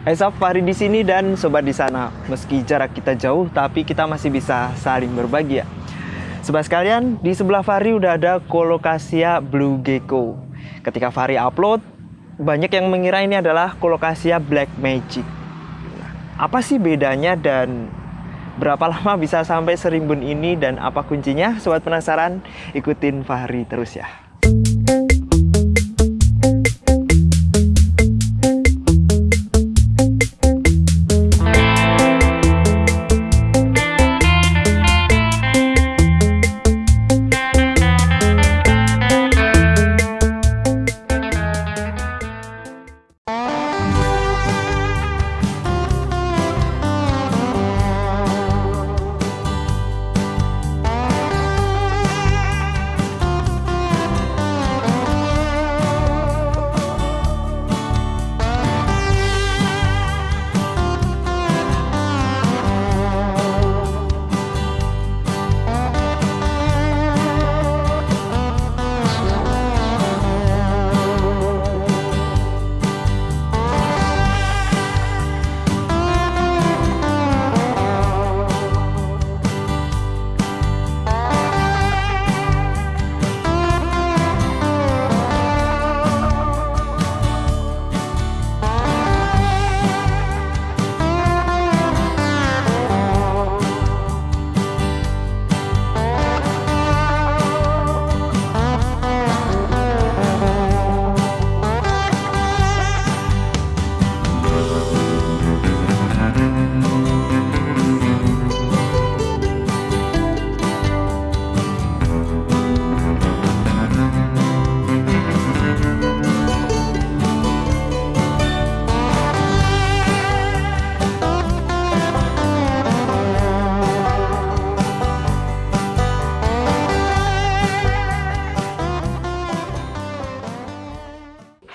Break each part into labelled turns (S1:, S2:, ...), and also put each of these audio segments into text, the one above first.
S1: Hai Sob, Fahri di sini dan sobat di sana. Meski jarak kita jauh, tapi kita masih bisa saling berbagi ya. Sobat sekalian, di sebelah Fahri udah ada Colocasia Blue Gecko. Ketika Fahri upload, banyak yang mengira ini adalah Colocasia Black Magic. Apa sih bedanya dan berapa lama bisa sampai serimbun ini dan apa kuncinya? Sobat penasaran? Ikutin Fahri terus ya.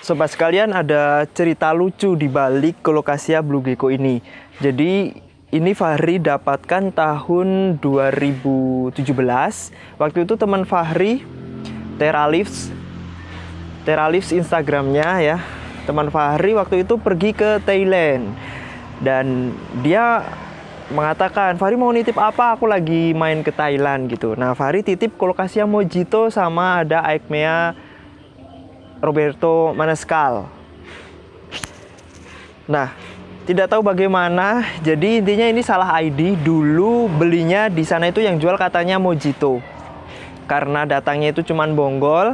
S1: Sobat sekalian ada cerita lucu di balik Colocasia Blue Gecko ini. Jadi ini Fahri dapatkan tahun 2017. Waktu itu teman Fahri Teralifs Teralifs Instagramnya ya. Teman Fahri waktu itu pergi ke Thailand dan dia mengatakan Fahri mau nitip apa aku lagi main ke Thailand gitu. Nah Fahri titip Colocasia Mojito sama ada Aikmea Roberto Manescal. Nah, tidak tahu bagaimana. Jadi intinya ini salah ID. Dulu belinya di sana itu yang jual katanya Mojito. Karena datangnya itu cuman bonggol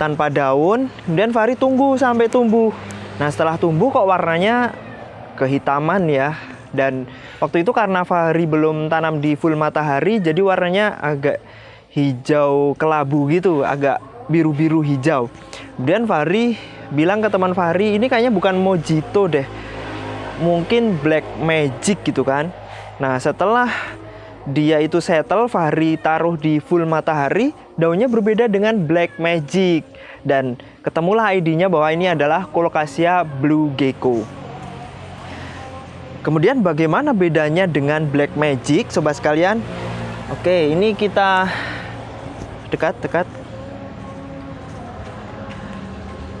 S1: tanpa daun. Kemudian Fahri tunggu sampai tumbuh. Nah, setelah tumbuh kok warnanya kehitaman ya. Dan waktu itu karena Fahri belum tanam di full matahari, jadi warnanya agak hijau kelabu gitu, agak biru-biru hijau. Kemudian Fahri bilang ke teman Fahri, ini kayaknya bukan Mojito deh. Mungkin Black Magic gitu kan. Nah setelah dia itu settle, Fahri taruh di full matahari, daunnya berbeda dengan Black Magic. Dan ketemulah ID-nya bahwa ini adalah Colocasia Blue Gecko. Kemudian bagaimana bedanya dengan Black Magic, sobat sekalian? Oke, ini kita dekat-dekat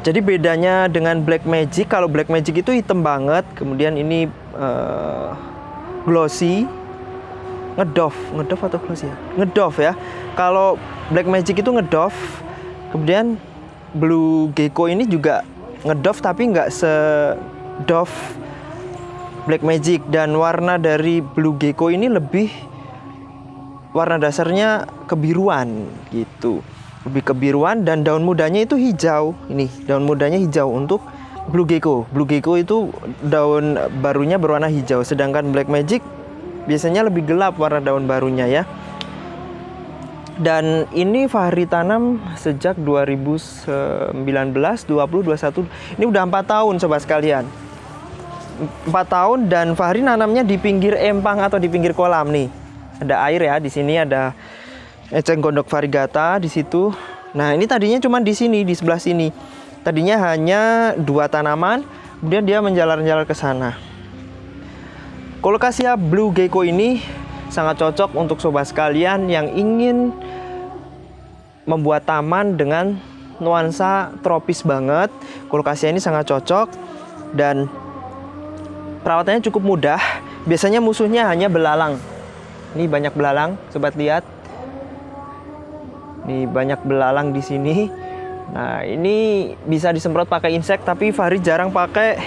S1: jadi bedanya dengan black magic, kalau black magic itu hitam banget, kemudian ini uh, glossy, ngedoff, ngedoff atau glossy ya? Ngedoff ya. Kalau black magic itu ngedoff, kemudian blue gecko ini juga ngedoff tapi nggak sedoff black magic dan warna dari blue gecko ini lebih warna dasarnya kebiruan gitu lebih kebiruan dan daun mudanya itu hijau. Ini daun mudanya hijau untuk blue gecko. Blue gecko itu daun barunya berwarna hijau, sedangkan black magic biasanya lebih gelap warna daun barunya ya. Dan ini Fahri tanam sejak 2019, 20, 21. Ini udah empat tahun sobat sekalian. Empat tahun dan Fahri nanamnya di pinggir empang atau di pinggir kolam nih. Ada air ya, di sini ada eceng gondok varigata di situ. Nah, ini tadinya cuma di sini, di sebelah sini. Tadinya hanya dua tanaman, kemudian dia menjalar-jalar ke sana. Colocasia Blue Gecko ini sangat cocok untuk sobat sekalian yang ingin membuat taman dengan nuansa tropis banget. Colocasia ini sangat cocok dan perawatannya cukup mudah. Biasanya musuhnya hanya belalang. Ini banyak belalang, sobat lihat. Nih banyak belalang di sini. Nah, ini bisa disemprot pakai insek tapi Fahri jarang pakai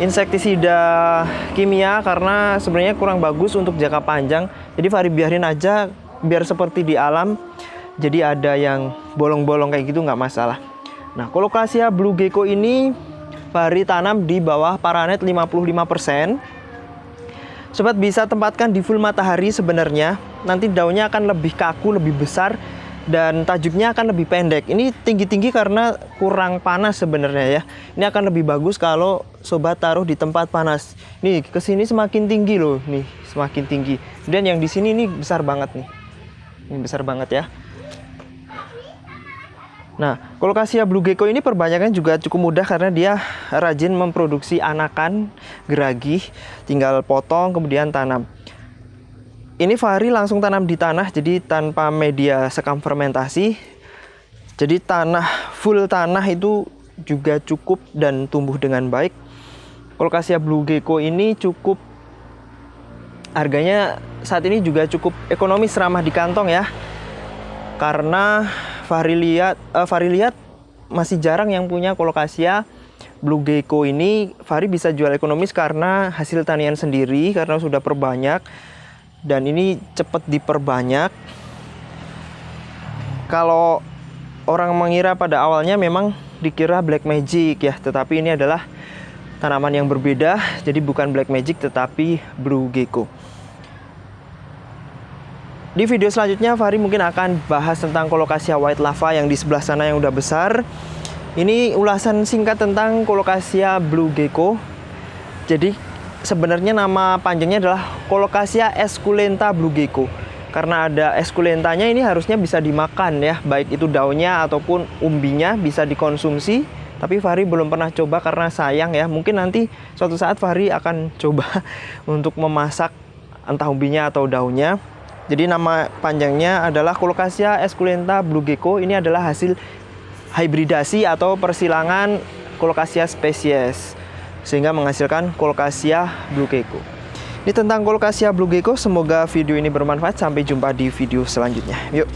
S1: insektisida kimia karena sebenarnya kurang bagus untuk jangka panjang. Jadi Fahri biarin aja biar seperti di alam. Jadi ada yang bolong-bolong kayak gitu nggak masalah. Nah, kolokasia blue gecko ini Fahri tanam di bawah paranet 55%. Sobat bisa tempatkan di full matahari sebenarnya. Nanti daunnya akan lebih kaku, lebih besar dan tajuknya akan lebih pendek. Ini tinggi-tinggi karena kurang panas sebenarnya ya. Ini akan lebih bagus kalau sobat taruh di tempat panas. Nih, ke sini semakin tinggi loh, nih, semakin tinggi. Dan yang di sini ini besar banget nih. Ini besar banget ya. Nah, kolokasia blue gecko ini perbanyakan juga cukup mudah karena dia rajin memproduksi anakan geragi, tinggal potong kemudian tanam. Ini Fahri langsung tanam di tanah jadi tanpa media sekam fermentasi. Jadi tanah full tanah itu juga cukup dan tumbuh dengan baik. Kolokasia blue gecko ini cukup harganya saat ini juga cukup ekonomis ramah di kantong ya. Karena Fahri lihat uh, Fahri lihat masih jarang yang punya kolokasia Blue Gecko ini Fahri bisa jual ekonomis karena hasil tanian sendiri karena sudah perbanyak dan ini cepat diperbanyak. Kalau orang mengira pada awalnya memang dikira black magic ya, tetapi ini adalah tanaman yang berbeda, jadi bukan black magic tetapi blue gecko. Di video selanjutnya Fahri mungkin akan bahas tentang kolokasia white lava yang di sebelah sana yang udah besar. Ini ulasan singkat tentang kolokasia blue gecko. Jadi sebenarnya nama panjangnya adalah kolokasia esculenta blue gecko. Karena ada esculentanya ini harusnya bisa dimakan ya, baik itu daunnya ataupun umbinya bisa dikonsumsi. Tapi Fahri belum pernah coba karena sayang ya. Mungkin nanti suatu saat Fahri akan coba untuk memasak entah umbinya atau daunnya. Jadi nama panjangnya adalah Colocasia esculenta blue gecko. Ini adalah hasil hybridasi atau persilangan Colocasia spesies sehingga menghasilkan Colocasia blue gecko. Ini tentang Colocasia blue gecko. Semoga video ini bermanfaat. Sampai jumpa di video selanjutnya. Yuk.